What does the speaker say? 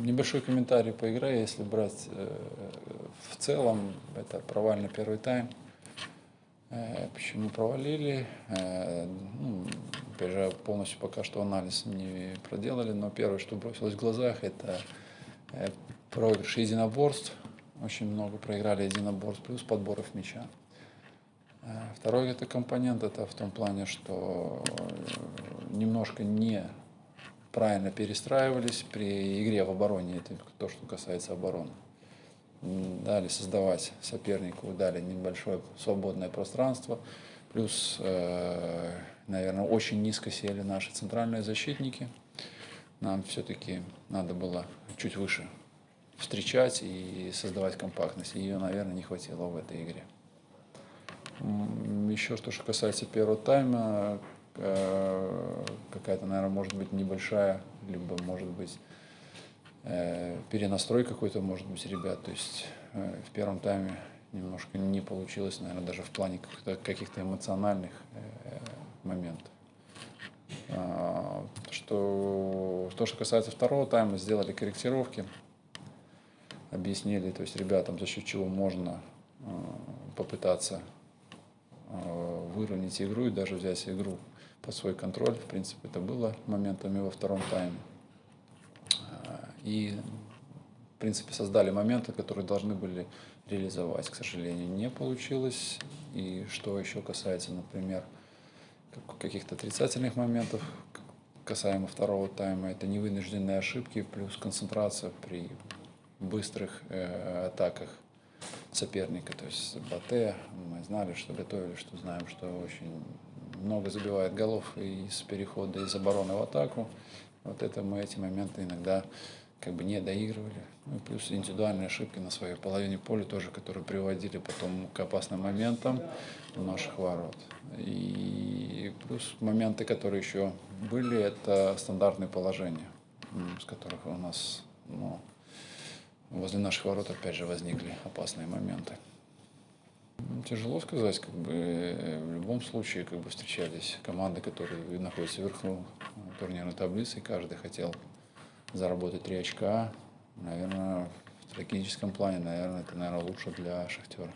Небольшой комментарий по игре, если брать э, в целом, это провальный первый тайм. Э, Почему провалили? Э, ну, опять же, полностью пока что анализ не проделали, но первое, что бросилось в глазах, это проигрыш единоборств. Очень много проиграли единоборств, плюс подборов мяча. Второй это компонент, это в том плане, что немножко не правильно перестраивались при игре в обороне, это то, что касается обороны. Дали создавать сопернику, дали небольшое свободное пространство, плюс, э, наверное, очень низко сели наши центральные защитники. Нам все-таки надо было чуть выше встречать и создавать компактность. Ее, наверное, не хватило в этой игре. Еще что, что касается первого тайма, какая-то, наверное, может быть небольшая, либо, может быть, э, перенастрой какой-то, может быть, ребят. То есть э, в первом тайме немножко не получилось, наверное, даже в плане каких-то, эмоциональных э, моментов. А, Что, то, что касается второго тайма, сделали корректировки, объяснили, то есть ребятам, за счет чего можно э, попытаться э, выровнять игру и даже взять игру под свой контроль. В принципе, это было моментами во втором тайме. А, И, в принципе, создали моменты, которые должны были реализовать. К сожалению, не получилось. И что еще касается, например, как- каких-то отрицательных моментов, касаемо второго тайма, это невынужденные ошибки плюс концентрация при быстрых э, атаках соперника. То есть Батэ, мы знали, что готовили, что знаем, что очень много забивает голов из перехода из обороны в атаку. Вот это мы эти моменты иногда как бы не доигрывали. Ну, плюс индивидуальные ошибки на своей половине поля тоже, которые приводили потом к опасным моментам у наших ворот. И плюс моменты, которые еще были, это стандартные положения, с которых у нас ну, возле наших ворот опять же возникли опасные моменты. М, Тяжело сказать, как бы э, в любом случае как бы встречались команды, которые находятся вверху турнирной таблицы, и каждый хотел заработать 3 очка. Наверное, в стратегическом плане, наверное, это, наверное, лучше для Шахтера.